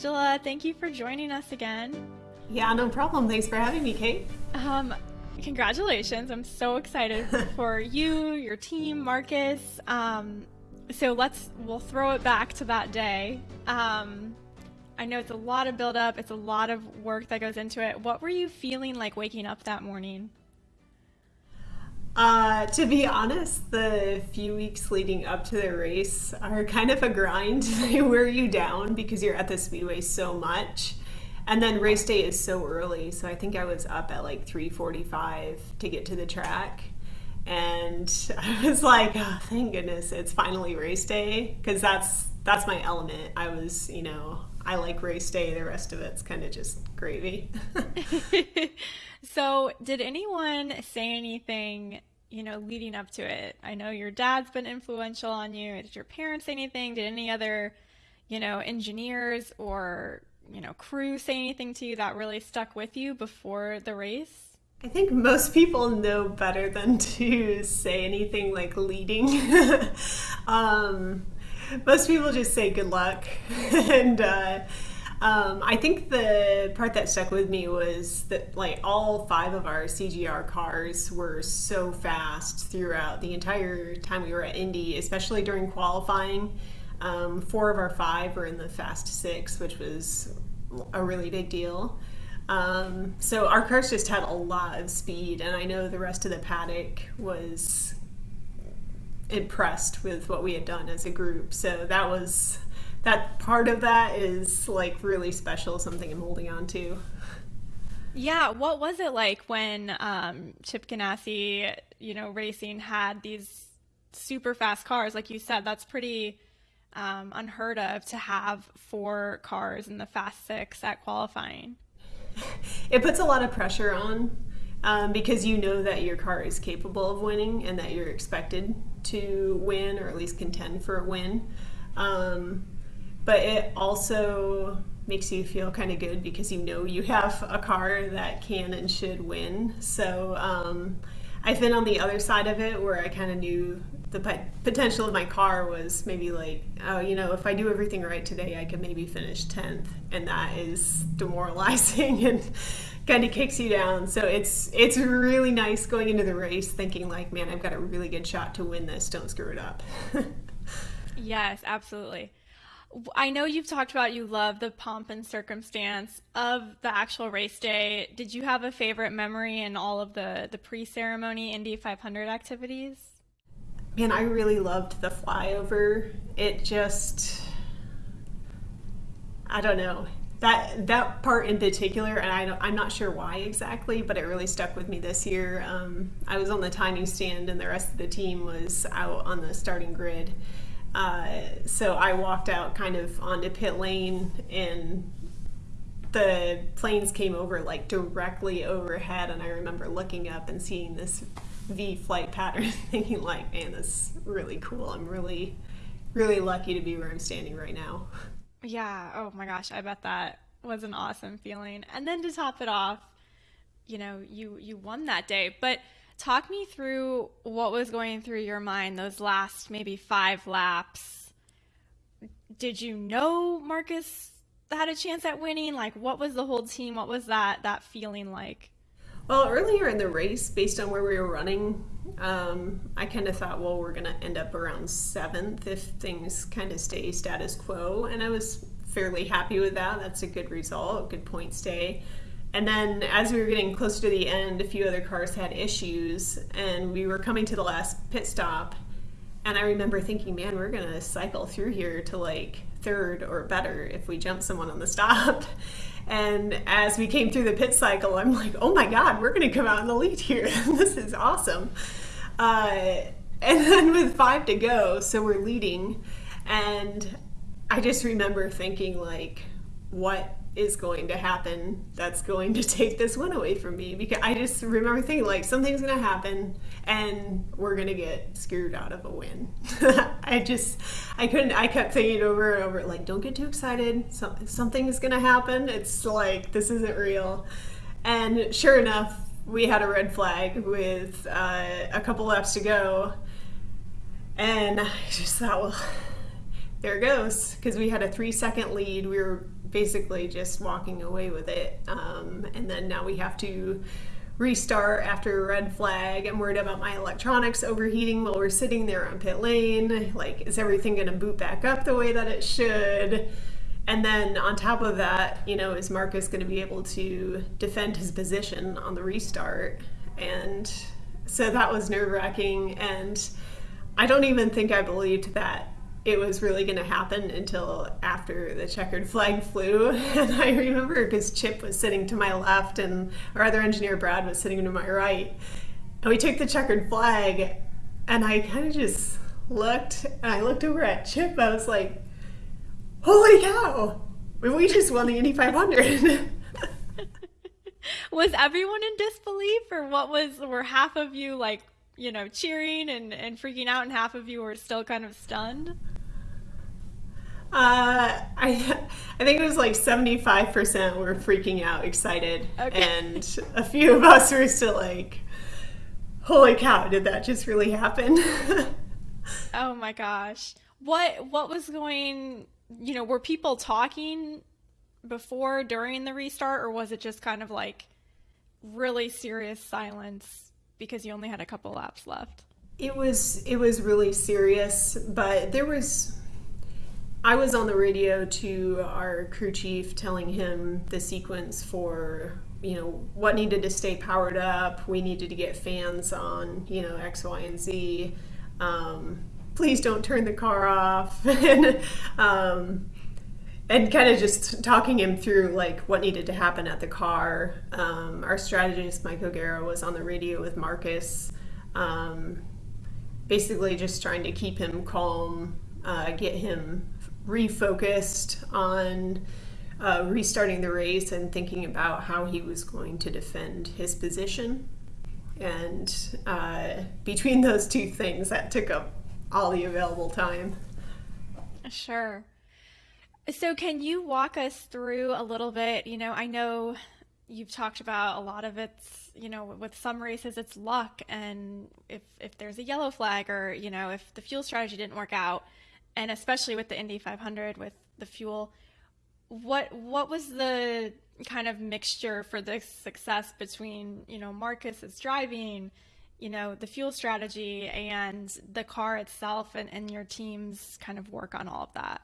Angela. Thank you for joining us again. Yeah, no problem. Thanks for having me, Kate. Um, congratulations. I'm so excited for you, your team, Marcus. Um, so let's we'll throw it back to that day. Um, I know it's a lot of build up, it's a lot of work that goes into it. What were you feeling like waking up that morning? Uh, to be honest, the few weeks leading up to the race are kind of a grind. they wear you down because you're at the speedway so much. And then race day is so early, so I think I was up at like 3:45 to get to the track. And I was like, oh, thank goodness it's finally race day because that's that's my element. I was, you know, I like race day. The rest of it's kind of just gravy. so, did anyone say anything, you know, leading up to it? I know your dad's been influential on you. Did your parents say anything? Did any other, you know, engineers or, you know, crew say anything to you that really stuck with you before the race? I think most people know better than to say anything like leading. um, most people just say good luck. and uh, um, I think the part that stuck with me was that like all five of our CGR cars were so fast throughout the entire time we were at Indy, especially during qualifying. Um, four of our five were in the Fast Six, which was a really big deal. Um, so our cars just had a lot of speed, and I know the rest of the paddock was impressed with what we had done as a group. So that was that part of that is like really special, something I'm holding on to. Yeah, what was it like when um, Chip Ganassi, you know, racing had these super fast cars? Like you said, that's pretty um, unheard of to have four cars in the Fast Six at qualifying. It puts a lot of pressure on um, because you know that your car is capable of winning and that you're expected to win or at least contend for a win. Um, but it also makes you feel kind of good because you know you have a car that can and should win. So um, I've been on the other side of it where I kind of knew the potential of my car was maybe like, oh, you know, if I do everything right today, I could maybe finish 10th. And that is demoralizing and kind of kicks you down. So it's it's really nice going into the race thinking like, man, I've got a really good shot to win this. Don't screw it up. yes, absolutely. I know you've talked about you love the pomp and circumstance of the actual race day. Did you have a favorite memory in all of the the pre-ceremony Indy 500 activities? Man, I really loved the flyover. It just I don't know that that part in particular, and I am not sure why exactly, but it really stuck with me this year. Um, I was on the timing stand, and the rest of the team was out on the starting grid. Uh, so I walked out kind of onto pit lane, and the planes came over like directly overhead, and I remember looking up and seeing this V flight pattern, thinking like, man, that's really cool. I'm really, really lucky to be where I'm standing right now. Yeah. Oh my gosh. I bet that was an awesome feeling. And then to top it off, you know, you you won that day. But talk me through what was going through your mind those last maybe five laps. Did you know Marcus had a chance at winning? Like, what was the whole team? What was that that feeling like? Well, earlier in the race, based on where we were running, um, I kind of thought, well, we're going to end up around seventh if things kind of stay status quo. And I was fairly happy with that. That's a good result, good point stay. And then as we were getting closer to the end, a few other cars had issues, and we were coming to the last pit stop. And I remember thinking, man, we're going to cycle through here to like third or better if we jump someone on the stop. And as we came through the pit cycle, I'm like, oh my God, we're going to come out in the lead here. this is awesome. Uh, and then with five to go, so we're leading. And I just remember thinking, like, what is going to happen that's going to take this one away from me because I just remember thinking like something's going to happen and we're going to get screwed out of a win. I just I couldn't I kept thinking over and over like don't get too excited. Something is going to happen. It's like this isn't real. And sure enough we had a red flag with uh, a couple laps to go. And I just thought well there goes. Because we had a three second lead. We were basically just walking away with it. Um, and then now we have to restart after a red flag. I'm worried about my electronics overheating while we're sitting there on pit lane. Like, is everything going to boot back up the way that it should? And then on top of that, you know, is Marcus going to be able to defend his position on the restart? And so that was nerve wracking. And I don't even think I believed that it was really going to happen until after the checkered flag flew. And I remember because Chip was sitting to my left and our other engineer, Brad, was sitting to my right. And we took the checkered flag, and I kind of just looked and I looked over at Chip. I was like, holy cow, we just won the Indy 500. was everyone in disbelief, or what was, were half of you like, you know, cheering and, and freaking out, and half of you were still kind of stunned? Uh, I I think it was like seventy five percent were freaking out, excited, okay. and a few of us were still like, "Holy cow! Did that just really happen?" oh my gosh! What what was going? You know, were people talking before, during the restart, or was it just kind of like really serious silence because you only had a couple laps left? It was it was really serious, but there was I was on the radio to our crew chief telling him the sequence for you know what needed to stay powered up. We needed to get fans on you know X, Y, and Z. Um, please don't turn the car off, and um, and kind of just talking him through like what needed to happen at the car. Um, our strategist Mike O'Gara was on the radio with Marcus, um, basically just trying to keep him calm, uh, get him refocused on uh, restarting the race and thinking about how he was going to defend his position. And uh, between those two things, that took up all the available time. Sure. So, can you walk us through a little bit? You know, I know you've talked about a lot of it's, you know, with some races it's luck, and if if there's a yellow flag or you know if the fuel strategy didn't work out, and especially with the Indy 500 with the fuel, what what was the kind of mixture for the success between you know Marcus's driving, you know the fuel strategy, and the car itself, and, and your team's kind of work on all of that?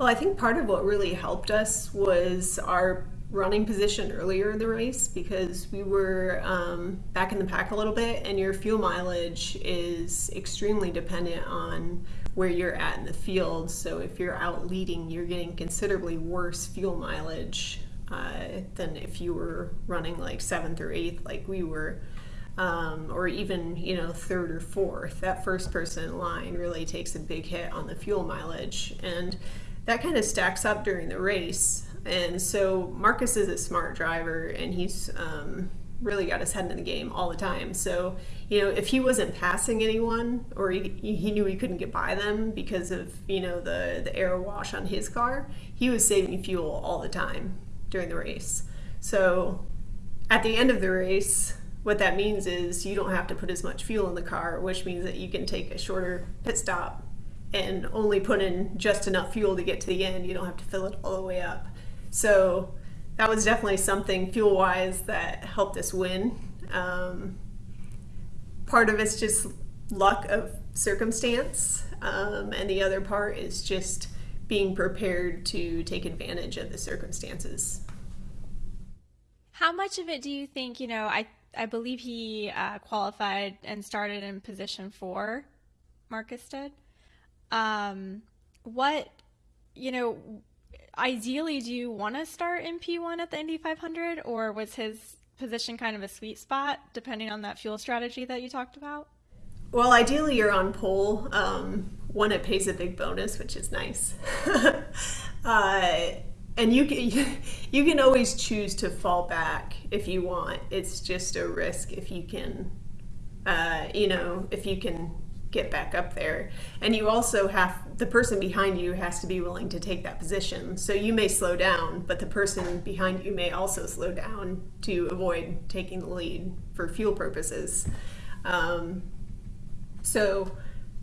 Well, I think part of what really helped us was our running position earlier in the race because we were um, back in the pack a little bit, and your fuel mileage is extremely dependent on where you're at in the field. So if you're out leading, you're getting considerably worse fuel mileage uh, than if you were running like seventh or eighth, like we were. Um, or even you know third or fourth that first person in line really takes a big hit on the fuel mileage and that kind of stacks up during the race and so marcus is a smart driver and he's um, really got his head in the game all the time. So, you know, if he wasn't passing anyone or he, he knew he couldn't get by them because of, you know, the, the air wash on his car, he was saving fuel all the time during the race. So at the end of the race, what that means is you don't have to put as much fuel in the car, which means that you can take a shorter pit stop and only put in just enough fuel to get to the end. You don't have to fill it all the way up. So that was definitely something fuel wise that helped us win. Um, part of it's just luck of circumstance, um, and the other part is just being prepared to take advantage of the circumstances. How much of it do you think, you know, I, I believe he uh, qualified and started in position four, Marcus did. Um, what, you know, ideally, do you want to start in P1 at the Indy 500, or was his position kind of a sweet spot, depending on that fuel strategy that you talked about? Well, ideally, you're on pole. Um, one, it pays a big bonus, which is nice. uh, and you can you can always choose to fall back if you want. It's just a risk if you can, uh, you know, if you can get back up there. And you also have the person behind you has to be willing to take that position. So you may slow down, but the person behind you may also slow down to avoid taking the lead for fuel purposes. Um, so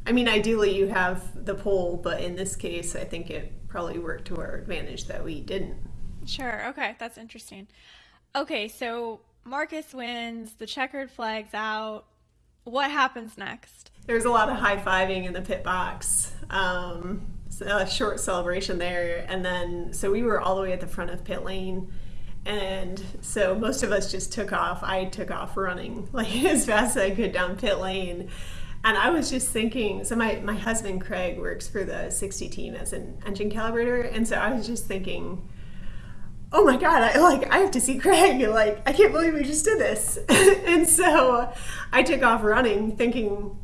I mean, ideally you have the pole, but in this case, I think it probably worked to our advantage that we didn't. Sure. Okay, that's interesting. Okay, so Marcus wins, the checkered flag's out. What happens next? There's a lot of high fiving in the pit box. Um, a short celebration there, and then so we were all the way at the front of pit lane, and so most of us just took off. I took off running like as fast as I could down pit lane. And I was just thinking, so my, my husband Craig works for the 60 team as an engine calibrator, and so I was just thinking, oh my god i like i have to see craig like i can't believe we just did this. And so i took off running thinking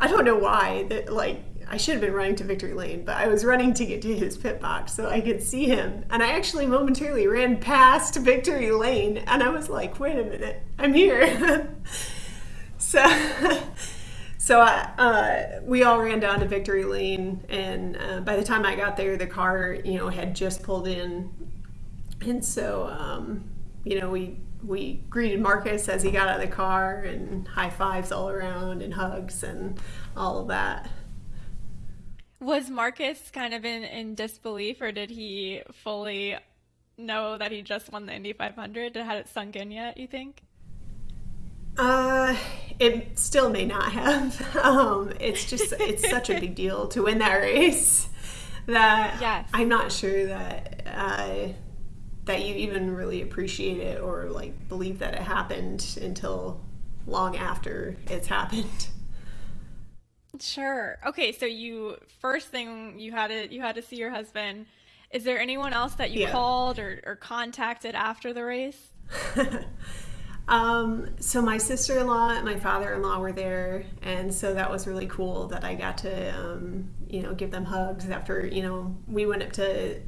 i don't know why that like i should have been running to victory lane but i was running to get to his pit box so i could see him. And i actually momentarily ran past victory lane and i was like wait a minute i'm here. So so uh, we all ran down to victory lane and uh, by the time i got there the car you know had just pulled in and so um, you know we we greeted Marcus as he got out of the car and high fives all around and hugs and all of that. Was Marcus kind of in, in disbelief or did he fully know that he just won the Indy 500? Had it sunk in yet, you think? Uh, it still may not have. Um, it's just, it's such a big deal to win that race that yes. I'm not sure that, uh, that you even really appreciate it or like believe that it happened until long after it's happened. Sure. Okay, so you first thing you had to you had to see your husband. Is there anyone else that you yeah. called or, or contacted after the race? um, so my sister-in-law and my father-in-law were there, and so that was really cool that I got to um, you know give them hugs after you know we went up to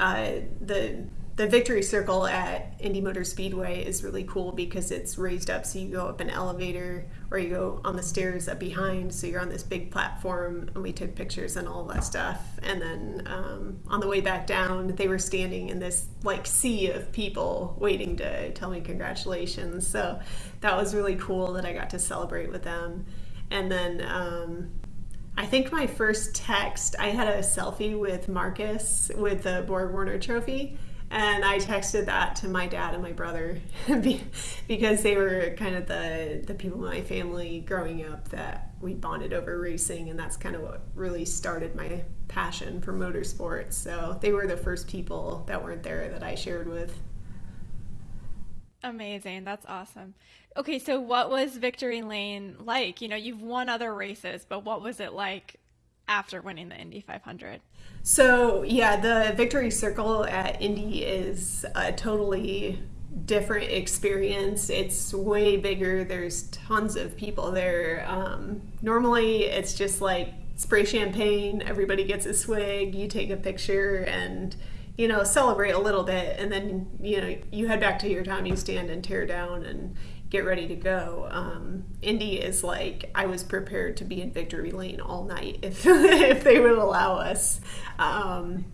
uh, the the victory circle at Indy Motor Speedway is really cool because it's raised up so you go up an elevator or you go on the stairs up behind so you're on this big platform and we took pictures and all that stuff. And then um, on the way back down they were standing in this like sea of people waiting to tell me congratulations. So that was really cool that I got to celebrate with them. And then um, I think my first text I had a selfie with Marcus with the Borg Warner trophy and I texted that to my dad and my brother because they were kind of the the people in my family growing up that we bonded over racing, and that's kind of what really started my passion for motorsports. So they were the first people that weren't there that I shared with. Amazing. That's awesome. Okay, so what was Victory Lane like? You know, you've won other races, but what was it like after winning the Indy 500? So, yeah, the Victory Circle at Indy is a totally different experience. It's way bigger. There's tons of people there. Um, normally, it's just like spray champagne, everybody gets a swig, you take a picture, and you know celebrate a little bit, and then you know you head back to your timing stand and tear down and get ready to go. Um, Indy is like I was prepared to be in victory lane all night if if they would allow us. Um,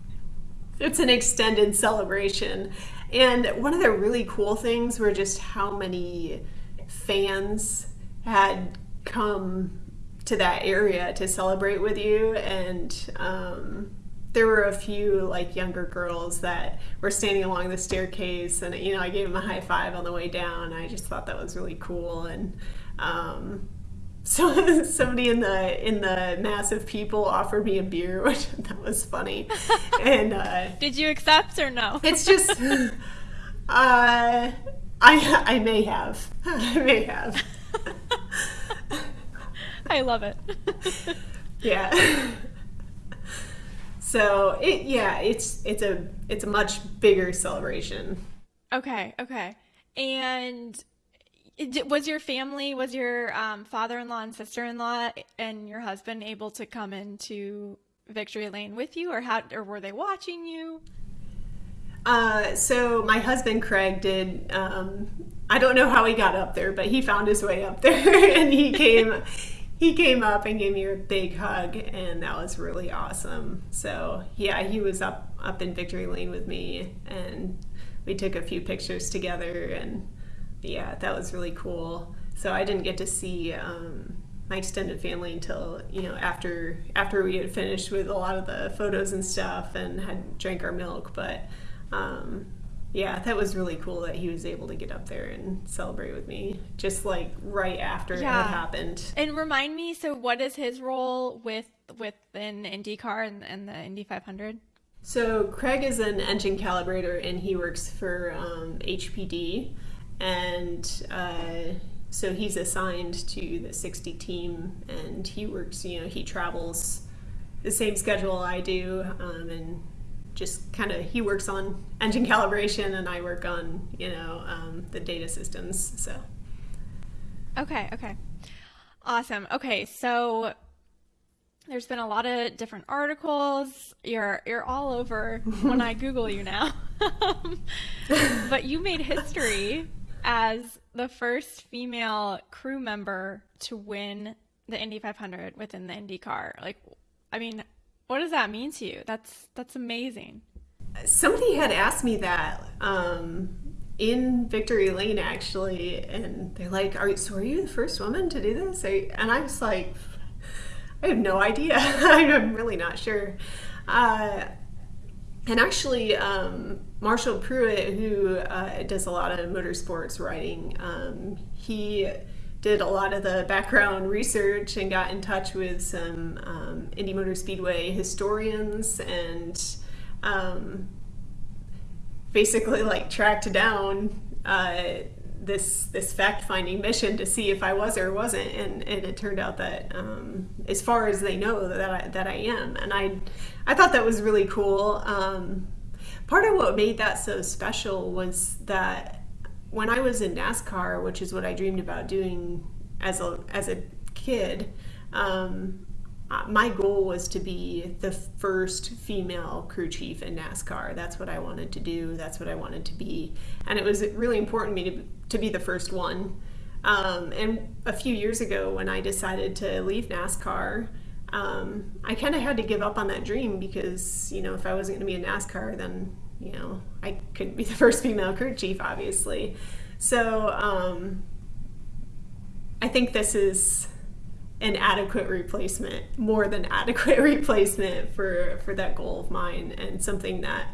it's an extended celebration, and one of the really cool things were just how many fans had come to that area to celebrate with you and um, there were a few like younger girls that were standing along the staircase and you know i gave them a high five on the way down. I just thought that was really cool and um, so somebody in the in the mass of people offered me a beer which that was funny. And uh, did you accept or no? It's just uh, i i may have. I may have. I love it. Yeah so it yeah, it's it's a it's a much bigger celebration. Okay, okay. And was your family, was your um, father-in-law and sister-in-law and your husband able to come into Victory Lane with you, or how, or were they watching you? Uh, so my husband Craig did. Um, I don't know how he got up there, but he found his way up there, and he came he came up and gave me a big hug and that was really awesome so yeah he was up up in victory lane with me and we took a few pictures together and yeah that was really cool so i didn't get to see um, my extended family until you know after after we had finished with a lot of the photos and stuff and had drank our milk. But um, yeah, that was really cool that he was able to get up there and celebrate with me, just like right after yeah. it happened. And remind me, so what is his role with within IndyCar and, and the Indy 500? So Craig is an engine calibrator, and he works for um, HPD, and uh, so he's assigned to the 60 team, and he works. You know, he travels the same schedule I do, um, and just kind of he works on engine calibration and I work on you know um, the data systems. So. Okay. Okay. Awesome. Okay. So there's been a lot of different articles. You're you're all over when I Google you now. but you made history as the first female crew member to win the Indy 500 within the IndyCar. Like, I mean, what does that mean to you? That's that's amazing. Somebody had asked me that um, in Victory Lane actually, and they're like, "Are you, so? Are you the first woman to do this?" I, and I was like, "I have no idea. I'm really not sure." Uh, and actually, um, Marshall Pruett, who uh, does a lot of motorsports writing, um, he did a lot of the background research and got in touch with some um, Indy Motor Speedway historians and um, basically like tracked down uh, this this fact finding mission to see if I was or wasn't, and, and it turned out that um, as far as they know that I, that I am, and I I thought that was really cool. Um, part of what made that so special was that when I was in NASCAR, which is what I dreamed about doing as a as a kid, um, uh, my goal was to be the first female crew chief in NASCAR. That's what I wanted to do. That's what I wanted to be, and it was really important to me to, to be the first one. Um, and a few years ago, when I decided to leave NASCAR, um, I kind of had to give up on that dream because you know if I wasn't going to be in NASCAR, then you know, I couldn't be the first female crew chief, obviously. So um, I think this is an adequate replacement, more than adequate replacement for for that goal of mine, and something that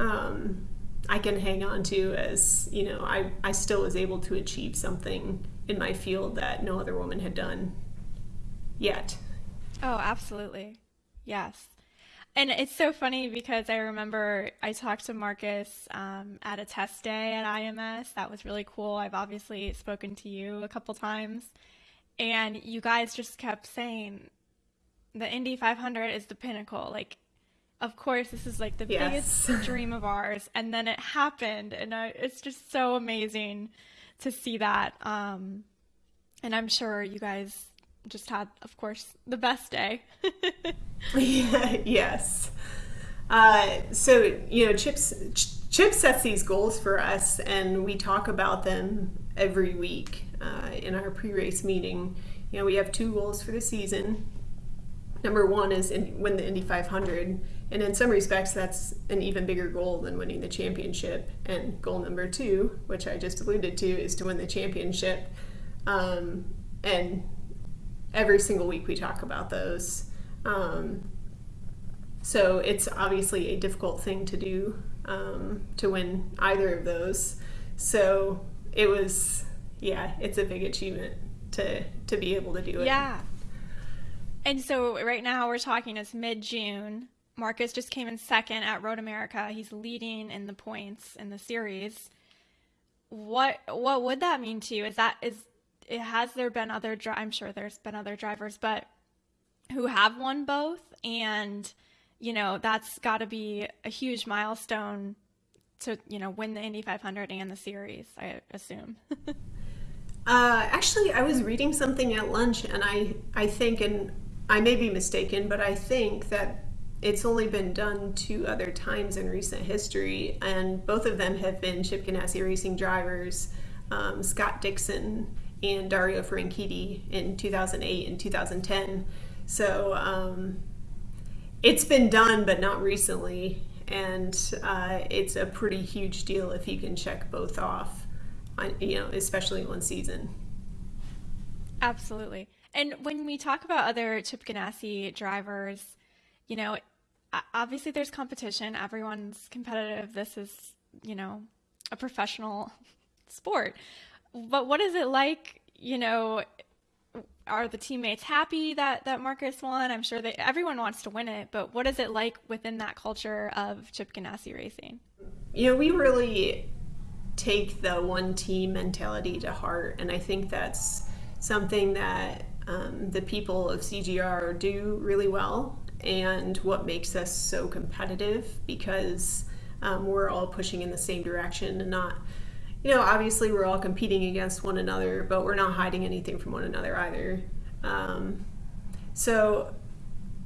um, I can hang on to as you know I I still was able to achieve something in my field that no other woman had done yet. Oh, absolutely, yes. And it's so funny because I remember I talked to Marcus um, at a test day at IMS. That was really cool. I've obviously spoken to you a couple times. And you guys just kept saying the Indy 500 is the pinnacle. Like, of course, this is like the yes. biggest dream of ours. And then it happened. And I, it's just so amazing to see that. Um, and I'm sure you guys just had, of course, the best day. yes. Uh, so you know, Chips Chip sets these goals for us, and we talk about them every week uh, in our pre-race meeting. You know, we have two goals for the season. Number one is in, win the Indy 500, and in some respects, that's an even bigger goal than winning the championship. And goal number two, which I just alluded to, is to win the championship. Um, and every single week we talk about those. Um, so it's obviously a difficult thing to do um, to win either of those. So it was, yeah, it's a big achievement to to be able to do it. Yeah. And so right now we're talking it's mid June. Marcus just came in second at Road America. He's leading in the points in the series. What what would that mean to you? Is that is it has there been other dri- I'm sure there's been other drivers, but who have won both and you know that's got to be a huge milestone to you know win the Indy 500 and the series I assume. uh, actually, I was reading something at lunch, and I I think, and I may be mistaken, but I think that it's only been done two other times in recent history, and both of them have been Chip Ganassi racing drivers. Um, Scott Dixon and Dario Franchitti in 2008 and 2010. So um, it's been done, but not recently. And uh, it's a pretty huge deal if you can check both off, on, you know, especially one season. Absolutely. And when we talk about other Chip Ganassi drivers, you know, obviously there's competition. Everyone's competitive. This is, you know, a professional sport. But what is it like, you know, are the teammates happy that that Marcus won? I'm sure that everyone wants to win it, but what is it like within that culture of Chip Ganassi racing? You know, we really take the one team mentality to heart, and I think that's something that um, the people of CGR do really well, and what makes us so competitive because um, we're all pushing in the same direction and not you know, obviously we're all competing against one another, but we're not hiding anything from one another either. Um, so,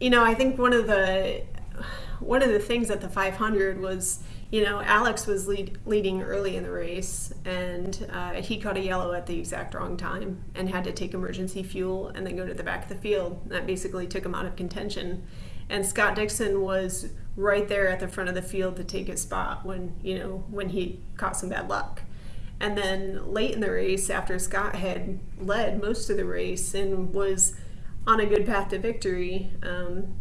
you know, I think one of the one of the things at the 500 was, you know, Alex was lead, leading early in the race, and uh, he caught a yellow at the exact wrong time and had to take emergency fuel and then go to the back of the field. That basically took him out of contention. And Scott Dixon was right there at the front of the field to take his spot when you know when he caught some bad luck. And then late in the race, after Scott had led most of the race and was on a good path to victory, um,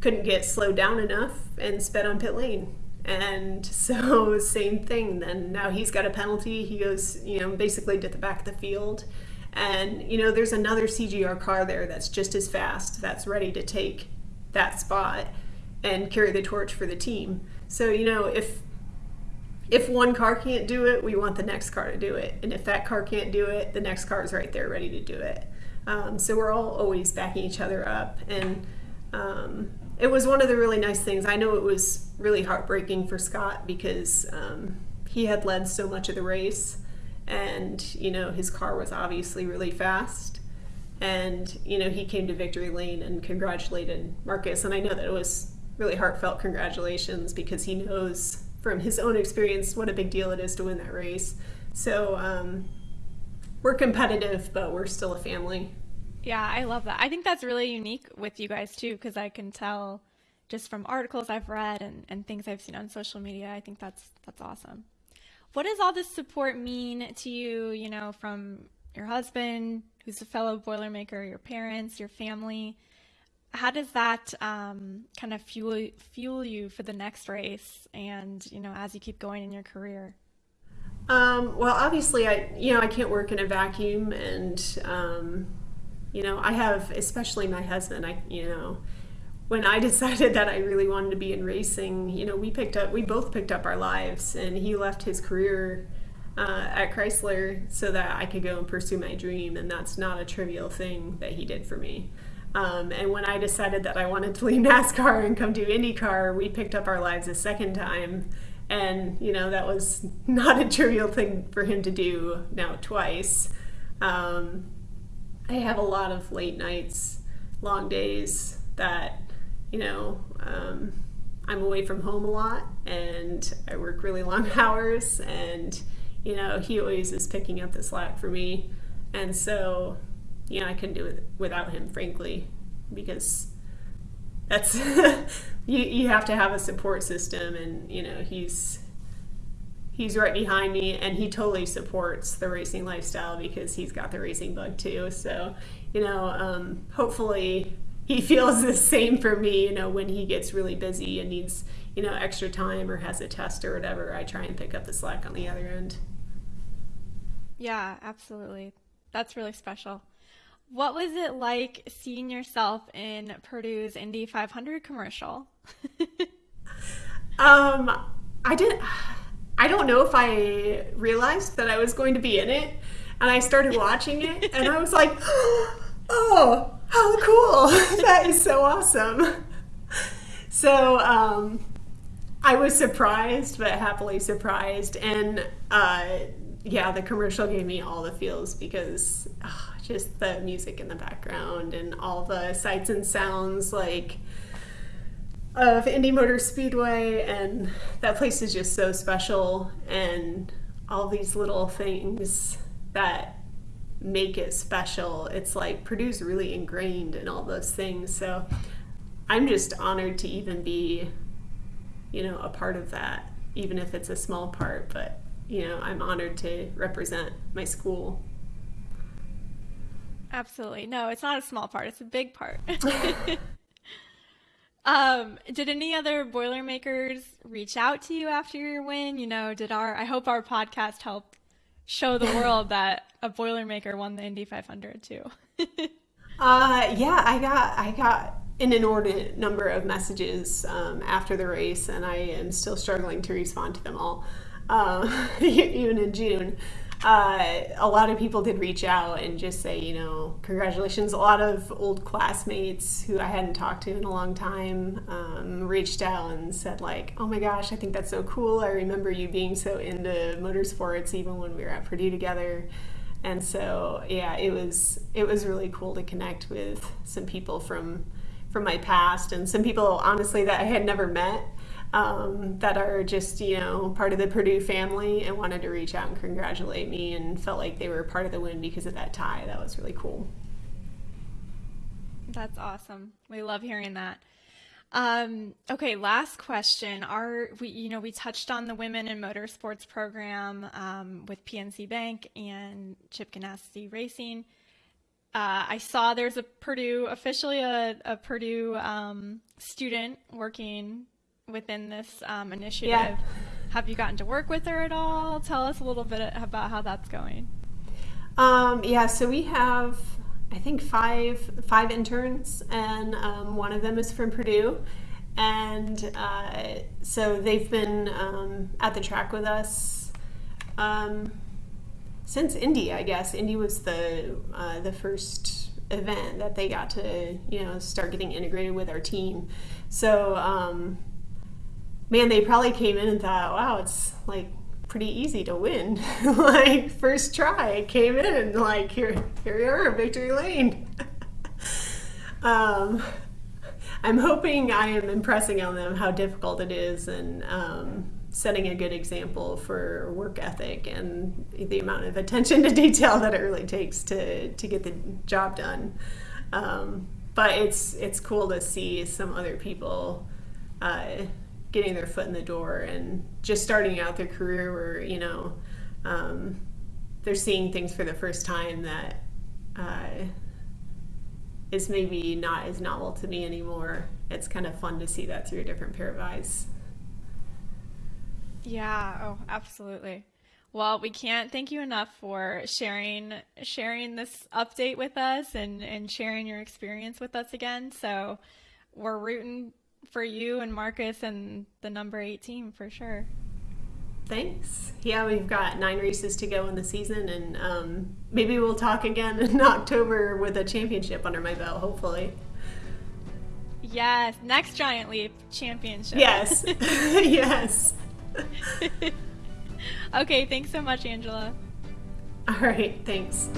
couldn't get slowed down enough and sped on pit lane. And so, same thing. Then now he's got a penalty. He goes, you know, basically to the back of the field. And, you know, there's another CGR car there that's just as fast, that's ready to take that spot and carry the torch for the team. So, you know, if if one car can't do it, we want the next car to do it. And if that car can't do it, the next car is right there ready to do it. Um, so we're all always backing each other up. And um, it was one of the really nice things. I know it was really heartbreaking for Scott because um, he had led so much of the race. And, you know, his car was obviously really fast. And, you know, he came to victory lane and congratulated Marcus. And I know that it was really heartfelt congratulations because he knows from his own experience what a big deal it is to win that race. So um, we're competitive, but we're still a family. Yeah, I love that. I think that's really unique with you guys too, because I can tell just from articles I've read and, and things I've seen on social media. I think that's that's awesome. What does all this support mean to you? You know, from your husband, who's a fellow Boilermaker, your parents, your family how does that um, kind of fuel fuel you for the next race and you know as you keep going in your career? Um, well obviously i you know i can't work in a vacuum and um, you know i have especially my husband i you know when i decided that i really wanted to be in racing you know we picked up we both picked up our lives and he left his career uh, at chrysler so that i could go and pursue my dream and that's not a trivial thing that he did for me um, and when I decided that I wanted to leave NASCAR and come do IndyCar, we picked up our lives a second time. And, you know, that was not a trivial thing for him to do now twice. Um, I have a lot of late nights, long days that, you know, um, I'm away from home a lot and I work really long hours. And, you know, he always is picking up the slack for me. And so you know, I couldn't do it without him, frankly, because that's you, you have to have a support system and you know he's he's right behind me and he totally supports the racing lifestyle because he's got the racing bug too. So you know um, hopefully he feels the same for me you know when he gets really busy and needs you know extra time or has a test or whatever i try and pick up the slack on the other end. Yeah absolutely. That's really special what was it like seeing yourself in Purdue's Indy 500 commercial? um, I didn't. I don't know if I realized that I was going to be in it, and I started watching it, and I was like, "Oh, how cool! that is so awesome!" So, um, I was surprised, but happily surprised, and uh, yeah, the commercial gave me all the feels because. Uh, just the music in the background and all the sights and sounds like of Indy Motor Speedway and that place is just so special and all these little things that make it special. It's like Purdue's really ingrained in all those things. So I'm just honored to even be, you know, a part of that, even if it's a small part, but you know, I'm honored to represent my school Absolutely. No, it's not a small part, it's a big part. um, did any other Boilermakers reach out to you after your win? You know, did our I hope our podcast helped show the world that a Boilermaker won the Indy 500 too. uh, yeah, I got I got an inordinate number of messages um, after the race, and I am still struggling to respond to them all, uh, even in June uh, a lot of people did reach out and just say, you know, congratulations. A lot of old classmates who I hadn't talked to in a long time um, reached out and said, like, oh my gosh, I think that's so cool. I remember you being so into motorsports even when we were at Purdue together. And so, yeah, it was it was really cool to connect with some people from from my past and some people honestly that I had never met um, that are just you know part of the Purdue family and wanted to reach out and congratulate me and felt like they were part of the win because of that tie. That was really cool. That's awesome. We love hearing that. Um, okay, last question. Are we, you know, we touched on the Women in Motorsports program um, with PNC Bank and Chip Ganassi Racing. Uh, I saw there's a Purdue, officially a, a Purdue um, student working within this um, initiative. Yeah. Have you gotten to work with her at all? Tell us a little bit about how that's going. Um, yeah, so we have, I think five five interns, and um, one of them is from Purdue, and uh, so they've been um, at the track with us um, since Indy. I guess Indy was the uh, the first event that they got to you know start getting integrated with our team. So um, man, they probably came in and thought, wow, it's like pretty easy to win. like first try, came in and like here, here we are, victory lane. um, I'm hoping I am impressing on them how difficult it is and um, setting a good example for work ethic and the amount of attention to detail that it really takes to to get the job done. Um, but it's it's cool to see some other people. Uh, getting their foot in the door and just starting out their career where you know um, they're seeing things for the first time that uh, is maybe not as novel to me anymore. It's kind of fun to see that through a different pair of eyes. Yeah. Oh, absolutely. Well, we can't thank you enough for sharing sharing this update with us and and sharing your experience with us again. So we're rooting for you and Marcus and the number eight team for sure. Thanks. Yeah, we've got nine races to go in the season, and um, maybe we'll talk again in October with a championship under my belt, hopefully. Yes, next Giant Leap championship. Yes, yes. okay, thanks so much, Angela. All right, thanks.